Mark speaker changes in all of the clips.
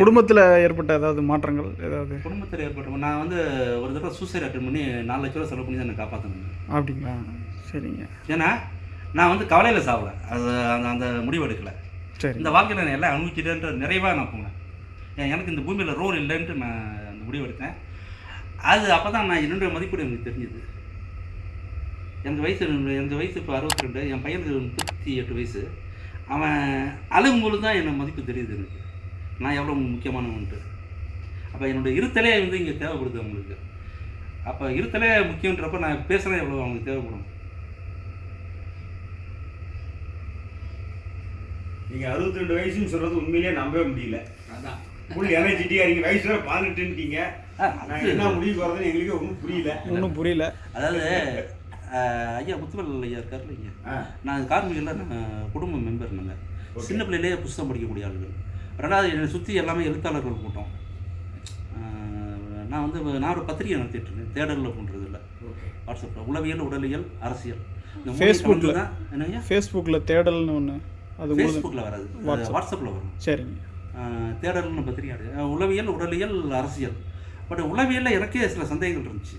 Speaker 1: குடும்பத்தில் ஏற்பட்ட ஏதாவது மாற்றங்கள் ஏதாவது?
Speaker 2: குடும்பத்தில் ஏற்பட்ட நான் வந்து ஒரு தடவை சூசைட் அட்டன் பண்ணி நாலு லட்ச ரூபா செலவு பண்ணி தான் என்னை காப்பாற்றணும்
Speaker 1: அப்படிங்களா? சரிங்க.
Speaker 2: ஏன்னா நான் வந்து கவலையில் சாவல அது அந்த அந்த முடிவு எடுக்கலை.
Speaker 1: சரி.
Speaker 2: இந்த வாழ்க்கையில் நான் எல்லாம் அனுபவிச்சிட்டேன்ற நிறைவாக நான் போனேன். எனக்கு இந்த பூமியில் ரோல் இல்லைன்ட்டு நான் அந்த முடிவு எடுத்தேன். அது அப்போ தான் நான் என்னுடைய மதிப்பீடு எனக்கு தெரிஞ்சுது. எனக்கு வயசு எனக்கு வயசு இப்போ அறுபத்தி ரெண்டு என் பையனுக்கு முப்பத்தி எட்டு வயசு. அவன் அழுகும்போது தான் எனக்கு மதிப்பு தெரியுது எனக்கு. நான் எவ்வளோ முக்கியமானவன்ட்டு அப்போ என்னோட இருத்தலே வந்து இங்கே தேவைப்படுது அவங்களுக்கு. அப்போ இருத்தலே முக்கியன்றப்ப நான் பேசுகிறேன் எவ்வளோ அவங்களுக்கு தேவைப்படும்.
Speaker 3: நீங்க அறுபத்தி ரெண்டு வயசுன்னு சொல்றது உண்மையிலேயே நம்பவே முடியல.
Speaker 2: அதான்.
Speaker 3: ஃபுல் எனர்ஜெட்டிக்கா இருக்கீங்க வயசு வேற பதினெட்டுன்ட்டீங்க என்ன முடிவு போறதுன்னு எங்களுக்கு ஒன்றும் புரியல.
Speaker 1: ஒன்றும் புரியல.
Speaker 2: அதாவது ஐயா முத்துவல் ஐயா இருக்கார்ல ஐயா
Speaker 3: ஆ,
Speaker 2: நான் கார்மிகில் நான் குடும்ப மெம்பர் நாங்கள் சின்ன பிள்ளையிலேயே புஸ்தகம் படிக்கக்கூடிய ஆளுகள். ரெண்டாவது என்னை சுற்றி எல்லாமே எழுத்தாளர்கள் கூட்டம். நான் வந்து நான் ஒரு பத்திரிகை நடத்திட்டு இருக்கேன். தேடலில் பண்ணுறது இல்லை
Speaker 3: ஓகே.
Speaker 2: வாட்ஸ்அப்பில் உளவியல் உடலியல் அரசியல். கலந்து தான் என்னங்க?
Speaker 1: ஃபேஸ்புக்கில் தேடல்னு ஒன்று அது
Speaker 2: ஃபேஸ்புக்கில் வராது. வாட்ஸ்அப்பில் வரும்.
Speaker 1: சரிங்க.
Speaker 2: தேடல்னு பத்திரிகை உளவியல் உடலியல் அரசியல். பட் உளவியலில் எனக்கே சில சந்தேகங்கள் இருந்துச்சு.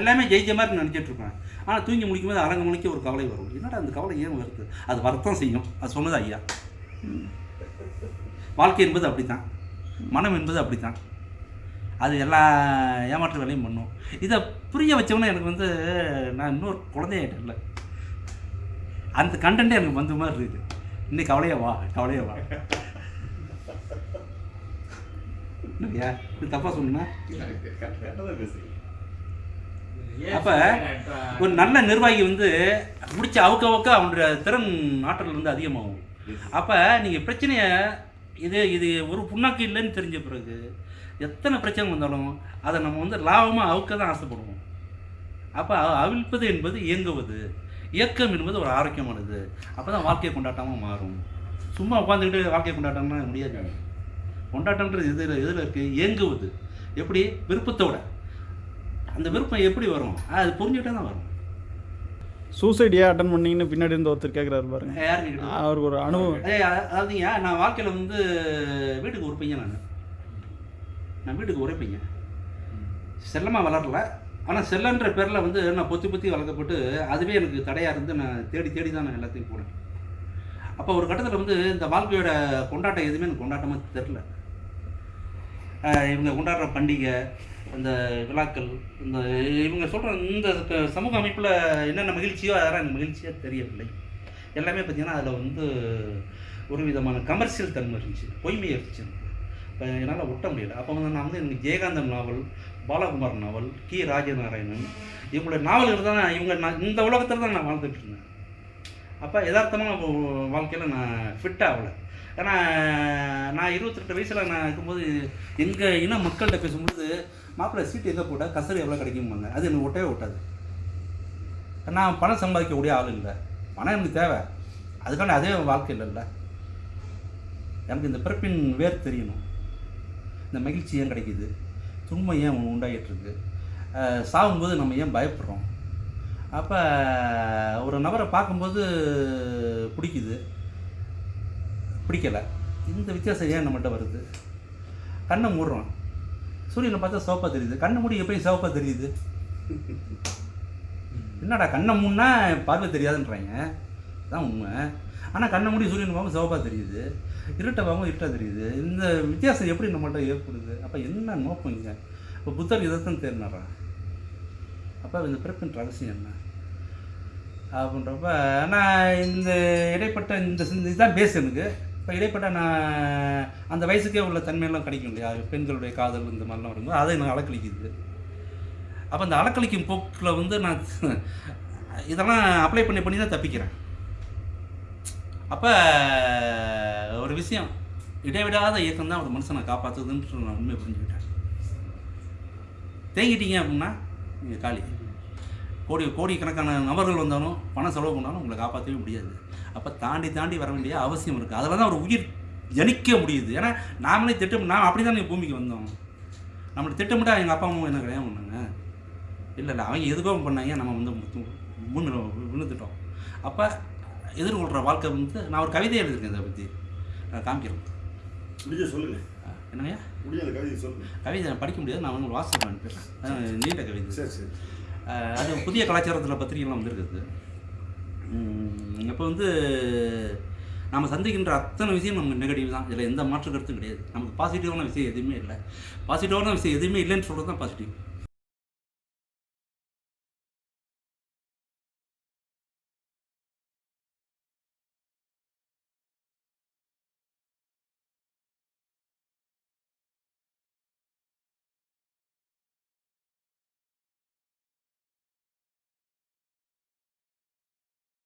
Speaker 2: எல்லாமே ஜெயிச்ச மாதிரி நினச்சிட்டு இருப்பேன். ஆனால் தூங்கி முடிக்கும் போது அரங்க மணிக்கு ஒரு கவலை வரும். என்னடா அந்த கவலை ஏன் வருது? அது வரத்தான் செய்யும். அது சொன்னது ஐயா. வாழ்க்கை என்பது அப்படித்தான். மனம் என்பது அப்படித்தான். அது எல்லா ஏமாற்று வேலையும் பண்ணும். இதை புரிய வச்சவொன்னே எனக்கு வந்து நான் இன்னொரு குழந்தையாயிட்டேன்ல அந்த கண்டென்ட்டே எனக்கு வந்த மாதிரி இருக்குது இன்னைக்கு கவலையா வா கவலையா வா. இல்லையா இது தப்பாக சொன்னா அப்ப ஒரு நல்ல நிர்வாகி வந்து முடிச்ச அவுக்க அவுக்க அவனுடைய திறன் ஆற்றல் வந்து அதிகமாகும். அப்போ நீங்கள் பிரச்சனையை இது இது ஒரு புண்ணாக்கு இல்லைன்னு தெரிஞ்ச பிறகு எத்தனை பிரச்சனை வந்தாலும் அதை நம்ம வந்து லாபமாக அவுக்க தான் ஆசைப்படுவோம். அப்போ அவிழ்ப்பது என்பது இயங்குவது. இயக்கம் என்பது ஒரு ஆரோக்கியமானது. அப்போ தான் வாழ்க்கை கொண்டாட்டமாக மாறும். சும்மா உட்காந்துக்கிட்டு வாழ்க்கை கொண்டாட்டம்னா முடியாது. கொண்டாட்டம்ன்றது எதில் எதில் இருக்குது இயங்குவது. எப்படி? விருப்பத்தோட. அந்த விருப்பம் எப்படி வரும்? அது புரிஞ்சுக்கிட்டே தான் வரும்.
Speaker 1: சூசைட் ஏன் அட்டன் பண்ணீங்கன்னு பின்னாடி இருந்து ஒருத்தர் கேட்குறாரு பாருங்க.
Speaker 2: யாருக்கு கேக்குது?
Speaker 1: அவருக்கு ஒரு அனுபவம்.
Speaker 2: அதாவதுங்க நான் வாழ்க்கையில் வந்து வீட்டுக்கு பையன் நான். நான் வீட்டுக்கு பையன். செல்லமாக வளரல. ஆனால் செல்லன்ற பேரில் வந்து நான் பொத்தி பொத்தி வளர்க்கப்பட்டு அதுவே எனக்கு தடையாக இருந்து நான் தேடி தேடி தான் நான் எல்லாத்தையும் போனேன். அப்போ ஒரு கட்டத்தில் வந்து இந்த வாழ்க்கையோட கொண்டாட்டம் எதுவுமே எனக்கு கொண்டாட்டமாக தெரில இவங்க கொண்டாடுற பண்டிகை இந்த விழாக்கள் இந்த இவங்க சொல்கிற இந்த சமூக அமைப்பில் என்னென்ன மகிழ்ச்சியோ அதெல்லாம் எனக்கு மகிழ்ச்சியாக தெரியவில்லை. எல்லாமே பார்த்திங்கன்னா அதில் வந்து ஒரு விதமான கமர்ஷியல் தன்மை இருந்துச்சு பொய்மை இருந்துச்சு எனக்கு. இப்போ என்னால் ஒட்ட முடியல. அப்போ வந்து நான் வந்து எனக்கு ஜெயகாந்தன் நாவல் பாலகுமார் நாவல் கி. ராஜநாராயணன் இவங்களோட நாவல்கள் தான் இவங்க நான் இந்த உலகத்தில் தான் நான் வாழ்ந்துட்டு இருந்தேன். அப்போ யதார்த்தமாக வாழ்க்கையில் நான் ஃபிட் ஆகலை. ஏன்னா நான் இருபத்தெட்டு வயசில் நான் இருக்கும்போது எங்கள் இன மக்கள்கிட்ட பேசும்போது மாப்பிள்ளை சீட்டு எங்கே போட்டால் கசரு எவ்வளோ கிடைக்குமாங்க அது எனக்கு ஒட்டவே ஒட்டாது. நான் பணம் சம்பாதிக்கக்கூடிய ஆள் இல்லை. பணம் எனக்கு தேவை. அதுக்கான அதே வாழ்க்கை இல்லைல்ல எனக்கு இந்த பிறப்பின் வேர் தெரியணும். இந்த மகிழ்ச்சி ஏன் கிடைக்கிது? துன்பம் ஏன் உண்டாகிட்டுருக்கு சாகும்போது நம்ம ஏன் பயப்படுறோம்? அப்போ ஒரு நபரை பார்க்கும்போது பிடிக்குது. பிடிக்கலை. இந்த வித்தியாசம் ஏன் நம்மகிட்ட வருது? கண்ணை மூடுறோம். சூரியனை பார்த்தா சிவப்பாக தெரியுது. கண்ணை மூடி எப்பயும் சிவப்பாக தெரியுது. என்னடா கண்ணை மூடினா பார்வை தெரியாதுன்றாங்க. அதான் உண்மை. ஆனால் கண்ணை மூடி சூரியன் பார்க்கும் சிவப்பாக தெரியுது. இருட்டை பார்க்கும் இருட்டாக தெரியுது. இந்த வித்தியாசம் எப்படி நம்மகிட்ட ஏற்படுது? அப்போ என்ன நோக்கம் இங்கே? இப்போ புத்தர் இதைத்தான் தேர்னாரா அப்போ இந்த பிறப்பின் ரகசியம் என்ன? அப்படின்றப்ப நான் இந்த இடைப்பட்ட இந்த இதுதான் பேஸ் எனக்கு. இப்போ இடைப்பட்ட நான் அந்த வயசுக்கே உள்ள தன்மையெல்லாம் கிடைக்கும் இல்லையா? பெண்களுடைய காதல் இந்த மாதிரிலாம் வரும்போது அதை எனக்கு அலக்களிக்குது அப்போ அந்த அலக்களிக்கும் போக்கில் வந்து நான் இதெல்லாம் அப்ளை பண்ணி பண்ணி தான் தப்பிக்கிறேன். அப்போ ஒரு விஷயம் இடைவிடாத இயக்கம் தான் ஒரு மனுஷனை காப்பாற்றுதுன்னு நான் உண்மையை புரிஞ்சுக்கிட்டேன். தேங்கிட்டீங்க அப்படின்னா நீங்கள் காலி. கோடி கோடிக்கணக்கான நபர்கள் வந்தாலும் பணம் செலவு பண்ணாலும் உங்களை காப்பாற்றவே முடியாது. அப்போ தாண்டி தாண்டி வர வேண்டிய அவசியம் இருக்குது அதில் தான் ஒரு உயிர் ஜனிக்க முடியுது. ஏன்னா நாமளே திட்டம் நான் அப்படி தான் பூமிக்கு வந்தோம். நம்மளை திட்டமிட்டா எங்கள் அப்பா அம்மா என்ன கல்யாணம் பண்ணாங்க? இல்லை இல்லை அவங்க எதுக்கோ பண்ணாங்க நம்ம வந்து முன்னு விழுந்துட்டோம். அப்போ எதிர்கொள்கிற வாழ்க்கை வந்து நான் ஒரு கவிதை எழுதியிருக்கேன் இதை பற்றி நான் காமிக்கிறேன்.
Speaker 3: முடிஞ்ச சொல்லுங்க.
Speaker 2: அஹ் என்னங்கய்யா
Speaker 3: முடிஞ்ச கவிதை சொல்லுங்க.
Speaker 2: கவிதை நான் படிக்க முடியாது நான் வந்து வாசிப்பு அனுப்பிடுறேன் நீண்ட கவிதை.
Speaker 3: சரி சரி.
Speaker 2: அது புதிய கலாச்சாரத்தில் பத்திரிகைலாம் வந்திருக்குது. இப்போ வந்து நம்ம சந்திக்கின்ற அத்தனை விஷயம் நமக்கு நெகட்டிவ் தான். இதில் எந்த மாற்று கருத்தும் கிடையாது. நமக்கு பாசிட்டிவான விஷயம் எதுவுமே இல்லை. பாசிட்டிவான விஷயம் எதுவுமே இல்லைன்னு சொல்கிறது தான் பாசிட்டிவ்